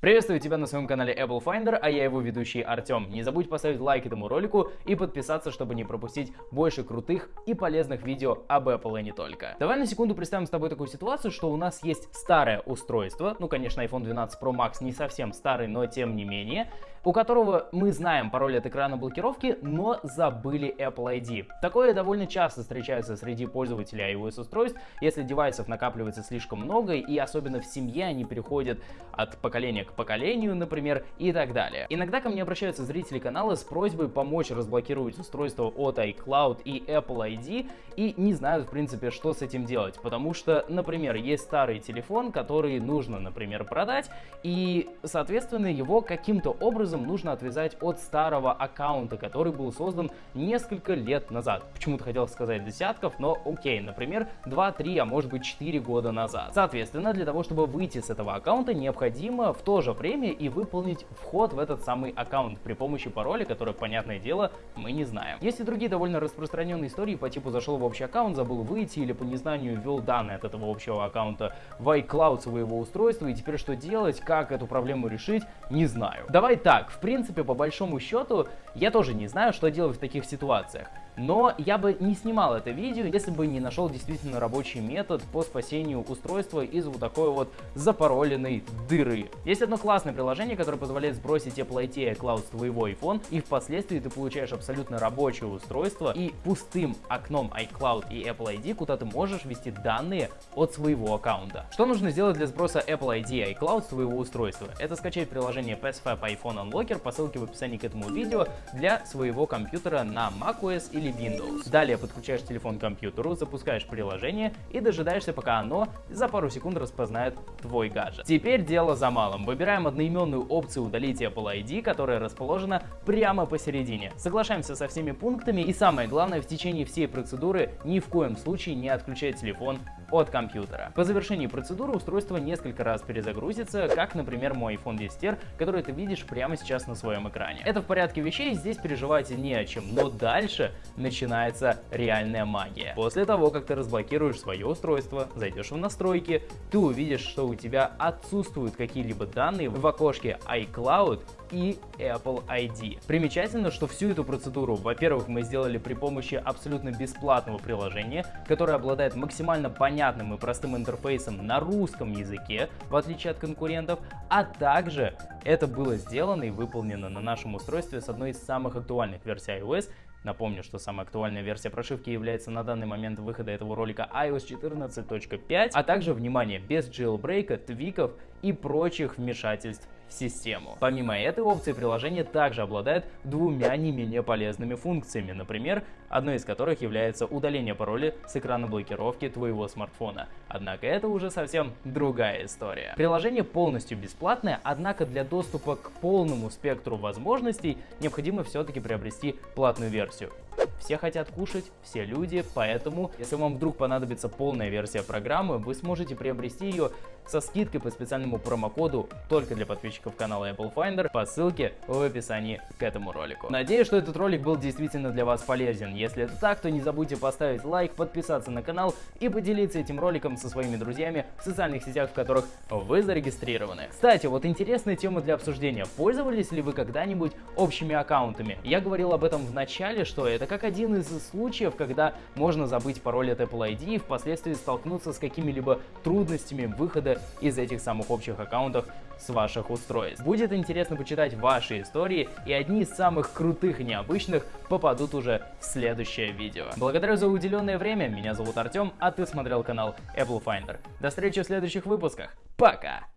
Приветствую тебя на своем канале Apple Finder, а я его ведущий Артем. Не забудь поставить лайк этому ролику и подписаться, чтобы не пропустить больше крутых и полезных видео об Apple и не только. Давай на секунду представим с тобой такую ситуацию, что у нас есть старое устройство, ну конечно iPhone 12 Pro Max не совсем старый, но тем не менее, у которого мы знаем пароль от экрана блокировки, но забыли Apple ID. Такое довольно часто встречается среди пользователей iOS устройств, если девайсов накапливается слишком много и особенно в семье они переходят от поколения к поколению, например, и так далее. Иногда ко мне обращаются зрители канала с просьбой помочь разблокировать устройство от iCloud и Apple ID и не знают, в принципе, что с этим делать, потому что, например, есть старый телефон, который нужно, например, продать, и, соответственно, его каким-то образом нужно отвязать от старого аккаунта, который был создан несколько лет назад. Почему-то хотел сказать десятков, но окей, например, 2, 3, а может быть 4 года назад. Соответственно, для того, чтобы выйти с этого аккаунта, необходимо в то же время и выполнить вход в этот самый аккаунт при помощи пароля, который, понятное дело, мы не знаем. Есть и другие довольно распространенные истории по типу зашел в общий аккаунт, забыл выйти или по незнанию ввел данные от этого общего аккаунта в iCloud своего устройства и теперь что делать, как эту проблему решить, не знаю. Давай так, в принципе, по большому счету, я тоже не знаю, что делать в таких ситуациях. Но я бы не снимал это видео, если бы не нашел действительно рабочий метод по спасению устройства из вот такой вот запароленной дыры. Есть одно классное приложение, которое позволяет сбросить Apple IT iCloud с твоего iPhone, и впоследствии ты получаешь абсолютно рабочее устройство и пустым окном iCloud и Apple ID, куда ты можешь ввести данные от своего аккаунта. Что нужно сделать для сброса Apple ID и iCloud с твоего устройства? Это скачать приложение PassFab iPhone Unlocker по ссылке в описании к этому видео для своего компьютера на macOS или Windows. Далее подключаешь телефон к компьютеру, запускаешь приложение и дожидаешься, пока оно за пару секунд распознает твой гаджет. Теперь дело за малым. Выбираем одноименную опцию удалить Apple ID, которая расположена прямо посередине. Соглашаемся со всеми пунктами и самое главное, в течение всей процедуры ни в коем случае не отключать телефон от компьютера. По завершении процедуры устройство несколько раз перезагрузится, как, например, мой iPhone 10R, который ты видишь прямо сейчас на своем экране. Это в порядке вещей, здесь переживать не о чем, но дальше начинается реальная магия. После того, как ты разблокируешь свое устройство, зайдешь в настройки, ты увидишь, что у тебя отсутствуют какие-либо данные в окошке iCloud и Apple ID. Примечательно, что всю эту процедуру, во-первых, мы сделали при помощи абсолютно бесплатного приложения, которое обладает максимально понятным и простым интерфейсом на русском языке, в отличие от конкурентов, а также это было сделано и выполнено на нашем устройстве с одной из самых актуальных версий iOS, Напомню, что самая актуальная версия прошивки является на данный момент выхода этого ролика iOS 14.5, а также, внимание, без jailbreak, твиков и прочих вмешательств систему. Помимо этой опции, приложение также обладает двумя не менее полезными функциями, например, одной из которых является удаление пароля с экрана блокировки твоего смартфона. Однако это уже совсем другая история. Приложение полностью бесплатное, однако для доступа к полному спектру возможностей необходимо все-таки приобрести платную версию. Все хотят кушать, все люди, поэтому, если вам вдруг понадобится полная версия программы, вы сможете приобрести ее со скидкой по специальному промокоду только для подписчиков канала Apple Finder по ссылке в описании к этому ролику. Надеюсь, что этот ролик был действительно для вас полезен. Если это так, то не забудьте поставить лайк, подписаться на канал и поделиться этим роликом со своими друзьями в социальных сетях, в которых вы зарегистрированы. Кстати, вот интересная тема для обсуждения. Пользовались ли вы когда-нибудь общими аккаунтами? Я говорил об этом в начале, что это как один из случаев, когда можно забыть пароль от Apple ID и впоследствии столкнуться с какими-либо трудностями выхода из этих самых общих аккаунтов с ваших устройств. Будет интересно почитать ваши истории, и одни из самых крутых и необычных попадут уже в следующее видео. Благодарю за уделенное время, меня зовут Артем, а ты смотрел канал Apple Finder. До встречи в следующих выпусках, пока!